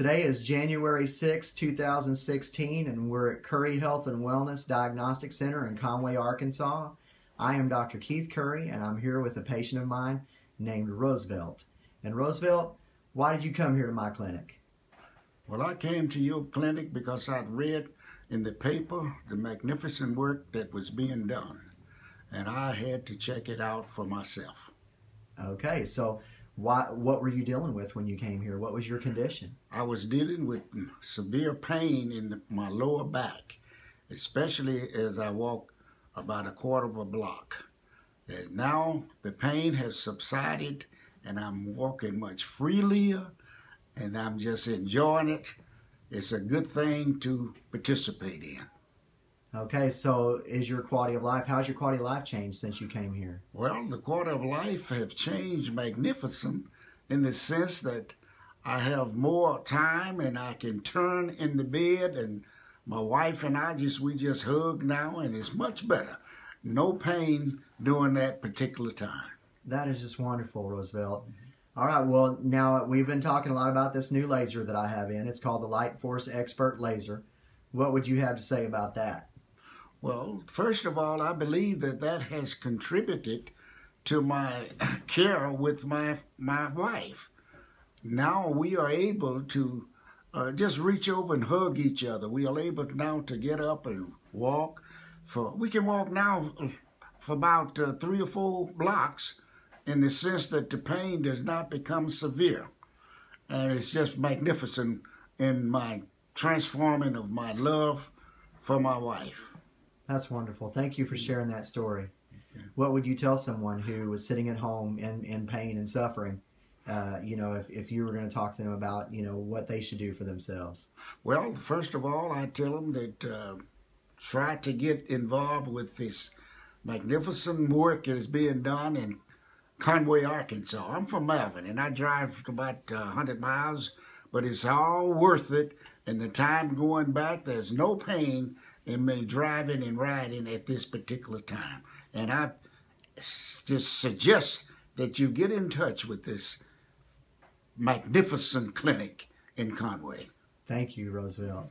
Today is January 6, 2016, and we're at Curry Health and Wellness Diagnostic Center in Conway, Arkansas. I am Dr. Keith Curry, and I'm here with a patient of mine named Roosevelt. And Roosevelt, why did you come here to my clinic? Well, I came to your clinic because I'd read in the paper the magnificent work that was being done, and I had to check it out for myself. Okay, so why, what were you dealing with when you came here? What was your condition? I was dealing with severe pain in the, my lower back, especially as I walk about a quarter of a block. And now the pain has subsided and I'm walking much freelier and I'm just enjoying it. It's a good thing to participate in. Okay, so is your quality of life, how's your quality of life changed since you came here? Well, the quality of life have changed magnificent in the sense that I have more time and I can turn in the bed and my wife and I just, we just hug now and it's much better. No pain during that particular time. That is just wonderful, Roosevelt. All right, well, now we've been talking a lot about this new laser that I have in. It's called the Light Force Expert Laser. What would you have to say about that? Well, first of all, I believe that that has contributed to my care with my my wife. Now we are able to uh, just reach over and hug each other. We are able now to get up and walk. For we can walk now for about uh, three or four blocks, in the sense that the pain does not become severe, and it's just magnificent in my transforming of my love for my wife. That's wonderful. Thank you for sharing that story. What would you tell someone who was sitting at home in, in pain and suffering? Uh, you know, if, if you were going to talk to them about, you know, what they should do for themselves? Well, first of all, I tell them that uh, try to get involved with this magnificent work that is being done in Conway, Arkansas. I'm from Malvern, and I drive about uh, 100 miles, but it's all worth it. And the time going back, there's no pain in me driving and riding at this particular time. And I just suggest that you get in touch with this magnificent clinic in Conway. Thank you, Roosevelt.